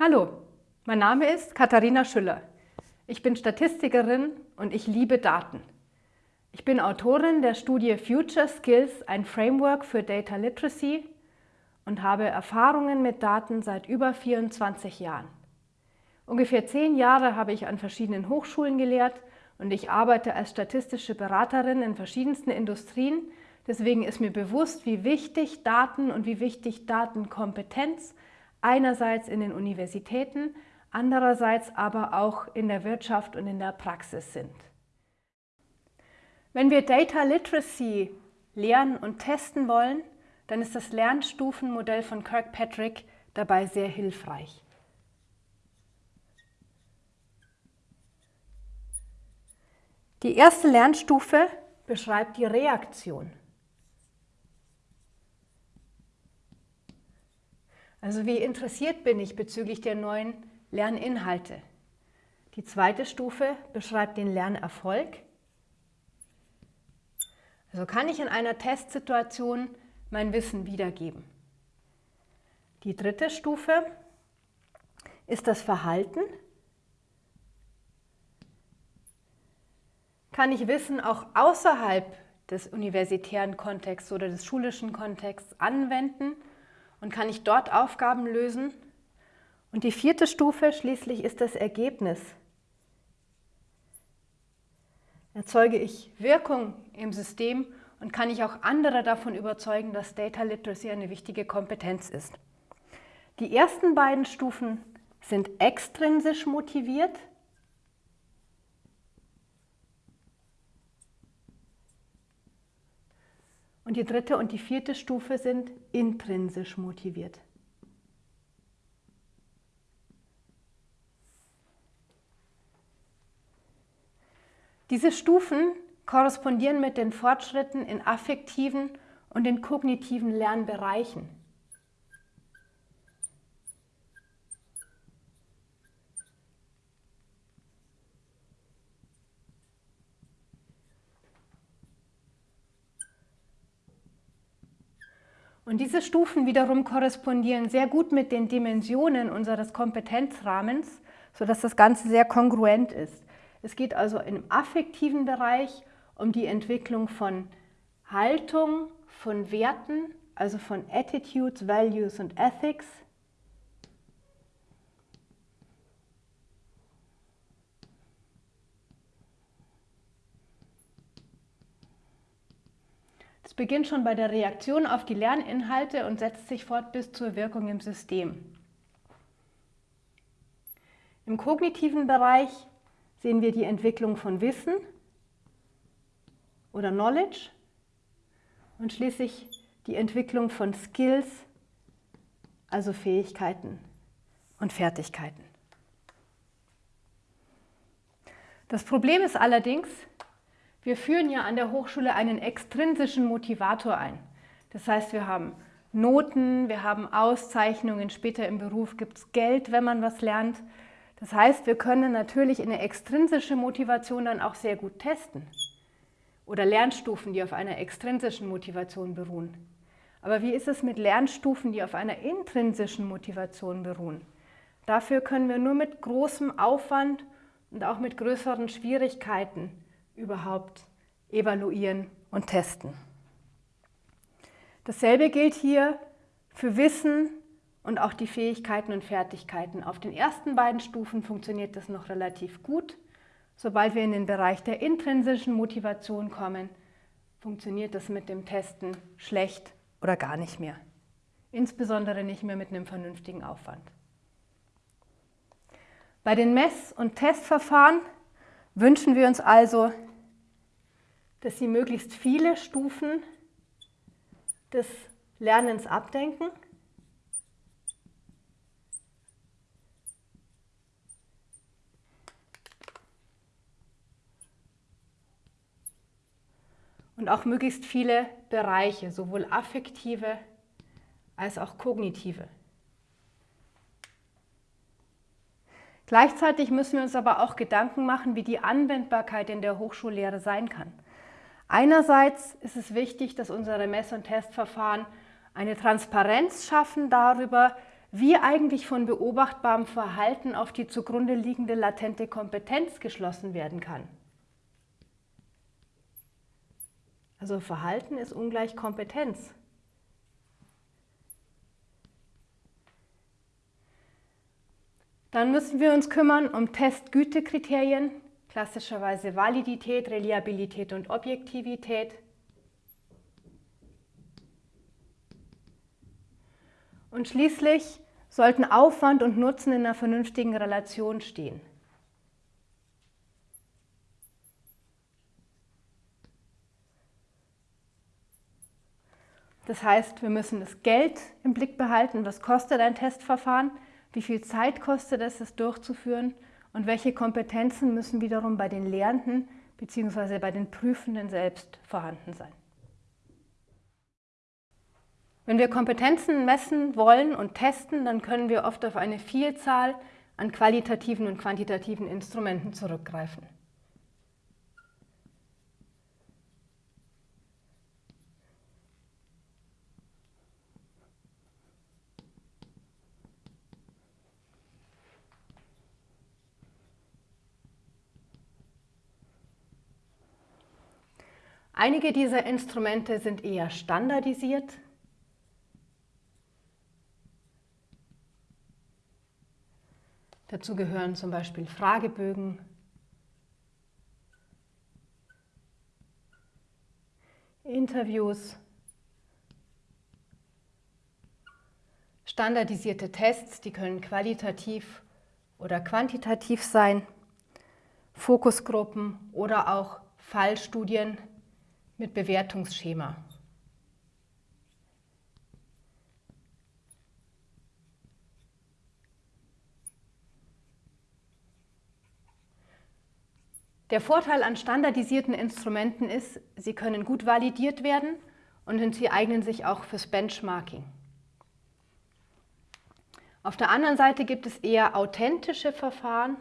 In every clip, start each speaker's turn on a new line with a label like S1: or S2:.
S1: Hallo, mein Name ist Katharina Schüller. Ich bin Statistikerin und ich liebe Daten. Ich bin Autorin der Studie Future Skills, ein Framework für Data Literacy und habe Erfahrungen mit Daten seit über 24 Jahren. Ungefähr zehn Jahre habe ich an verschiedenen Hochschulen gelehrt und ich arbeite als statistische Beraterin in verschiedensten Industrien. Deswegen ist mir bewusst, wie wichtig Daten und wie wichtig Datenkompetenz einerseits in den Universitäten, andererseits aber auch in der Wirtschaft und in der Praxis sind. Wenn wir Data Literacy lernen und testen wollen, dann ist das Lernstufenmodell von Kirkpatrick dabei sehr hilfreich. Die erste Lernstufe beschreibt die Reaktion. Also wie interessiert bin ich bezüglich der neuen Lerninhalte? Die zweite Stufe beschreibt den Lernerfolg. Also kann ich in einer Testsituation mein Wissen wiedergeben. Die dritte Stufe ist das Verhalten. Kann ich Wissen auch außerhalb des universitären Kontexts oder des schulischen Kontexts anwenden und kann ich dort Aufgaben lösen. Und die vierte Stufe schließlich ist das Ergebnis. Erzeuge ich Wirkung im System und kann ich auch andere davon überzeugen, dass Data Literacy eine wichtige Kompetenz ist. Die ersten beiden Stufen sind extrinsisch motiviert. Und die dritte und die vierte Stufe sind intrinsisch motiviert. Diese Stufen korrespondieren mit den Fortschritten in affektiven und in kognitiven Lernbereichen. Und diese Stufen wiederum korrespondieren sehr gut mit den Dimensionen unseres Kompetenzrahmens, sodass das Ganze sehr kongruent ist. Es geht also im affektiven Bereich um die Entwicklung von Haltung, von Werten, also von Attitudes, Values und Ethics. Beginnt schon bei der Reaktion auf die Lerninhalte und setzt sich fort bis zur Wirkung im System. Im kognitiven Bereich sehen wir die Entwicklung von Wissen oder Knowledge und schließlich die Entwicklung von Skills, also Fähigkeiten und Fertigkeiten. Das Problem ist allerdings, wir führen ja an der Hochschule einen extrinsischen Motivator ein. Das heißt, wir haben Noten, wir haben Auszeichnungen, später im Beruf gibt es Geld, wenn man was lernt. Das heißt, wir können natürlich eine extrinsische Motivation dann auch sehr gut testen. Oder Lernstufen, die auf einer extrinsischen Motivation beruhen. Aber wie ist es mit Lernstufen, die auf einer intrinsischen Motivation beruhen? Dafür können wir nur mit großem Aufwand und auch mit größeren Schwierigkeiten überhaupt evaluieren und testen. Dasselbe gilt hier für Wissen und auch die Fähigkeiten und Fertigkeiten. Auf den ersten beiden Stufen funktioniert das noch relativ gut. Sobald wir in den Bereich der intrinsischen Motivation kommen, funktioniert das mit dem Testen schlecht oder gar nicht mehr. Insbesondere nicht mehr mit einem vernünftigen Aufwand. Bei den Mess- und Testverfahren wünschen wir uns also dass Sie möglichst viele Stufen des Lernens abdenken. Und auch möglichst viele Bereiche, sowohl affektive als auch kognitive. Gleichzeitig müssen wir uns aber auch Gedanken machen, wie die Anwendbarkeit in der Hochschullehre sein kann. Einerseits ist es wichtig, dass unsere Mess- und Testverfahren eine Transparenz schaffen darüber, wie eigentlich von beobachtbarem Verhalten auf die zugrunde liegende latente Kompetenz geschlossen werden kann. Also Verhalten ist ungleich Kompetenz. Dann müssen wir uns kümmern um Testgütekriterien, klassischerweise Validität, Reliabilität und Objektivität. Und schließlich sollten Aufwand und Nutzen in einer vernünftigen Relation stehen. Das heißt, wir müssen das Geld im Blick behalten, was kostet ein Testverfahren, wie viel Zeit kostet es, es durchzuführen und welche Kompetenzen müssen wiederum bei den Lehrenden bzw. bei den Prüfenden selbst vorhanden sein. Wenn wir Kompetenzen messen wollen und testen, dann können wir oft auf eine Vielzahl an qualitativen und quantitativen Instrumenten zurückgreifen. Einige dieser Instrumente sind eher standardisiert. Dazu gehören zum Beispiel Fragebögen, Interviews, standardisierte Tests, die können qualitativ oder quantitativ sein, Fokusgruppen oder auch Fallstudien, mit Bewertungsschema. Der Vorteil an standardisierten Instrumenten ist, sie können gut validiert werden und sie eignen sich auch fürs Benchmarking. Auf der anderen Seite gibt es eher authentische Verfahren,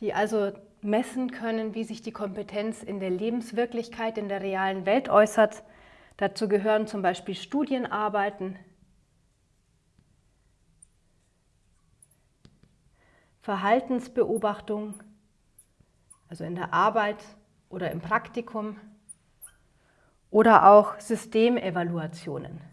S1: die also messen können, wie sich die Kompetenz in der Lebenswirklichkeit, in der realen Welt äußert. Dazu gehören zum Beispiel Studienarbeiten, Verhaltensbeobachtung, also in der Arbeit oder im Praktikum, oder auch Systemevaluationen.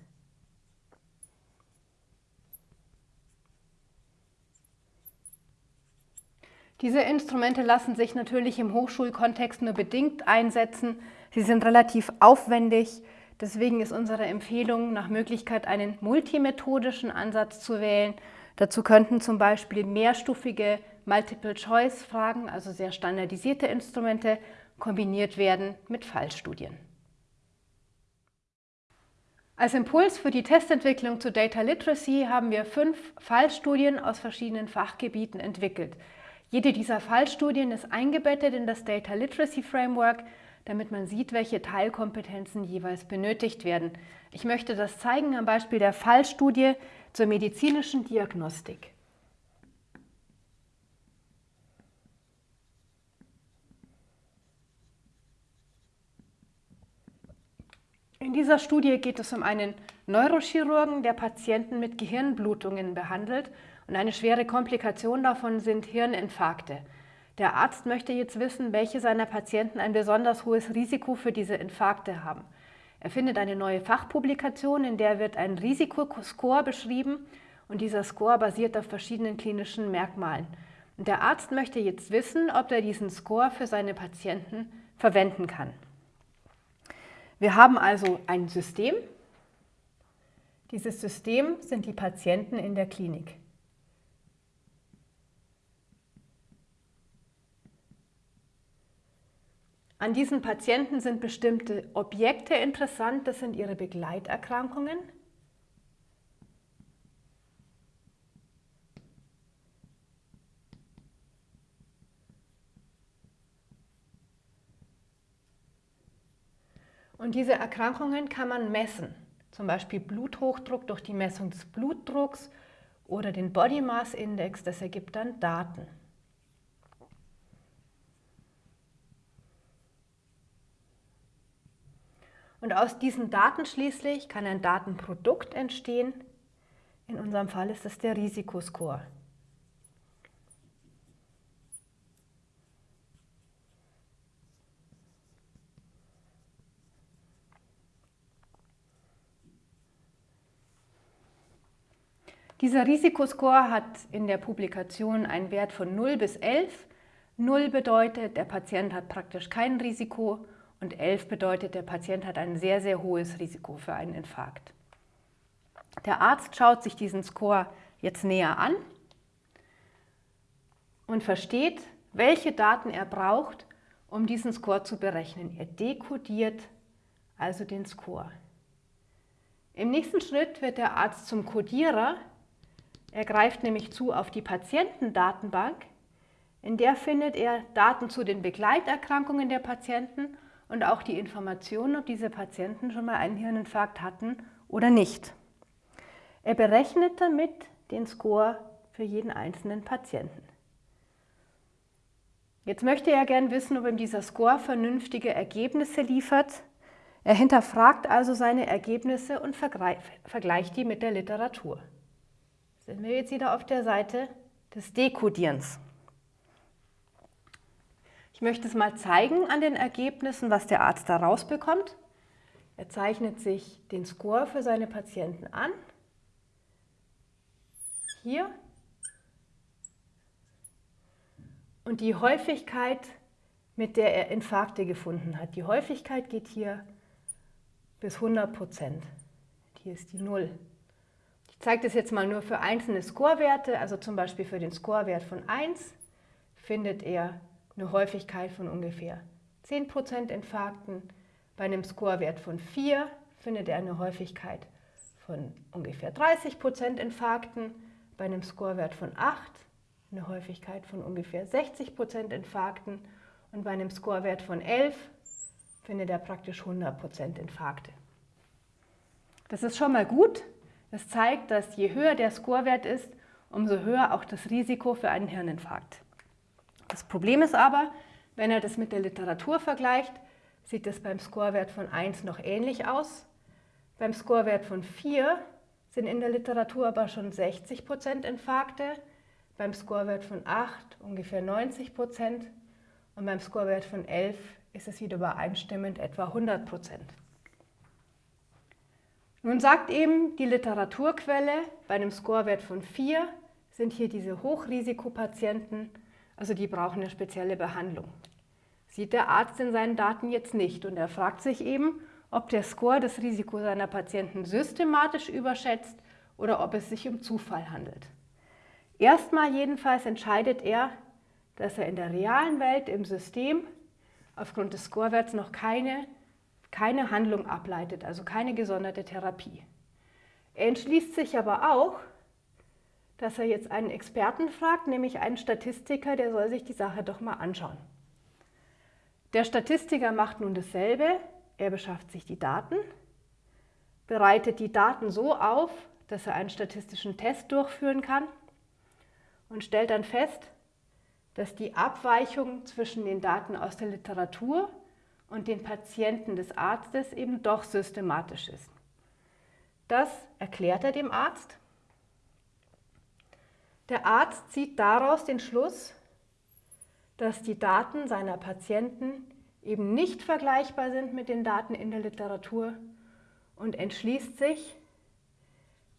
S1: Diese Instrumente lassen sich natürlich im Hochschulkontext nur bedingt einsetzen. Sie sind relativ aufwendig. Deswegen ist unsere Empfehlung, nach Möglichkeit einen multimethodischen Ansatz zu wählen. Dazu könnten zum Beispiel mehrstufige Multiple-Choice-Fragen, also sehr standardisierte Instrumente, kombiniert werden mit Fallstudien. Als Impuls für die Testentwicklung zu Data Literacy haben wir fünf Fallstudien aus verschiedenen Fachgebieten entwickelt. Jede dieser Fallstudien ist eingebettet in das Data Literacy Framework, damit man sieht, welche Teilkompetenzen jeweils benötigt werden. Ich möchte das zeigen am Beispiel der Fallstudie zur medizinischen Diagnostik. In dieser Studie geht es um einen Neurochirurgen, der Patienten mit Gehirnblutungen behandelt und eine schwere Komplikation davon sind Hirninfarkte. Der Arzt möchte jetzt wissen, welche seiner Patienten ein besonders hohes Risiko für diese Infarkte haben. Er findet eine neue Fachpublikation, in der wird ein Risikoscore beschrieben und dieser Score basiert auf verschiedenen klinischen Merkmalen. Und der Arzt möchte jetzt wissen, ob er diesen Score für seine Patienten verwenden kann. Wir haben also ein System. Dieses System sind die Patienten in der Klinik. An diesen Patienten sind bestimmte Objekte interessant, das sind ihre Begleiterkrankungen. Und diese Erkrankungen kann man messen, zum Beispiel Bluthochdruck durch die Messung des Blutdrucks oder den Body Mass Index, das ergibt dann Daten. Und aus diesen Daten schließlich kann ein Datenprodukt entstehen. In unserem Fall ist es der Risikoscore. Dieser Risikoscore hat in der Publikation einen Wert von 0 bis 11. 0 bedeutet, der Patient hat praktisch kein Risiko und 11 bedeutet, der Patient hat ein sehr, sehr hohes Risiko für einen Infarkt. Der Arzt schaut sich diesen Score jetzt näher an und versteht, welche Daten er braucht, um diesen Score zu berechnen. Er dekodiert also den Score. Im nächsten Schritt wird der Arzt zum Codierer er greift nämlich zu auf die Patientendatenbank. In der findet er Daten zu den Begleiterkrankungen der Patienten und auch die Informationen, ob diese Patienten schon mal einen Hirninfarkt hatten oder nicht. Er berechnet damit den Score für jeden einzelnen Patienten. Jetzt möchte er gern wissen, ob ihm dieser Score vernünftige Ergebnisse liefert. Er hinterfragt also seine Ergebnisse und vergleicht die mit der Literatur sind wir jetzt wieder auf der Seite des Dekodierens. Ich möchte es mal zeigen an den Ergebnissen, was der Arzt da rausbekommt. Er zeichnet sich den Score für seine Patienten an. Hier. Und die Häufigkeit, mit der er Infarkte gefunden hat. Die Häufigkeit geht hier bis 100 Prozent. Hier ist die 0. Ich zeige das jetzt mal nur für einzelne Scorewerte, also zum Beispiel für den Scorewert von 1 findet er eine Häufigkeit von ungefähr 10% Infarkten. Bei einem Scorewert von 4 findet er eine Häufigkeit von ungefähr 30% Infarkten. Bei einem Scorewert von 8 eine Häufigkeit von ungefähr 60% Infarkten. Und bei einem Scorewert von 11 findet er praktisch 100% Infarkte. Das ist schon mal gut, das zeigt, dass je höher der Scorewert ist, umso höher auch das Risiko für einen Hirninfarkt. Das Problem ist aber, wenn er das mit der Literatur vergleicht, sieht das beim Scorewert von 1 noch ähnlich aus. Beim Scorewert von 4 sind in der Literatur aber schon 60% Infarkte, beim Scorewert von 8 ungefähr 90% und beim Scorewert von 11 ist es wieder übereinstimmend etwa 100% nun sagt eben die Literaturquelle, bei einem Scorewert von 4 sind hier diese Hochrisikopatienten, also die brauchen eine spezielle Behandlung. Sieht der Arzt in seinen Daten jetzt nicht und er fragt sich eben, ob der Score das Risiko seiner Patienten systematisch überschätzt oder ob es sich um Zufall handelt. Erstmal jedenfalls entscheidet er, dass er in der realen Welt im System aufgrund des Scorewerts noch keine keine Handlung ableitet, also keine gesonderte Therapie. Er entschließt sich aber auch, dass er jetzt einen Experten fragt, nämlich einen Statistiker, der soll sich die Sache doch mal anschauen. Der Statistiker macht nun dasselbe, er beschafft sich die Daten, bereitet die Daten so auf, dass er einen statistischen Test durchführen kann und stellt dann fest, dass die Abweichung zwischen den Daten aus der Literatur und den Patienten des Arztes eben doch systematisch ist. Das erklärt er dem Arzt. Der Arzt zieht daraus den Schluss, dass die Daten seiner Patienten eben nicht vergleichbar sind mit den Daten in der Literatur und entschließt sich,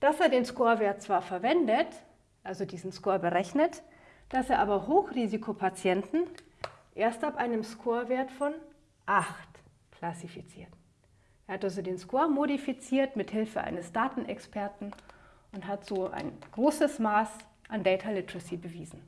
S1: dass er den Scorewert zwar verwendet, also diesen Score berechnet, dass er aber Hochrisikopatienten erst ab einem Scorewert von 8 klassifiziert. Er hat also den Score modifiziert mit Hilfe eines Datenexperten und hat so ein großes Maß an Data Literacy bewiesen.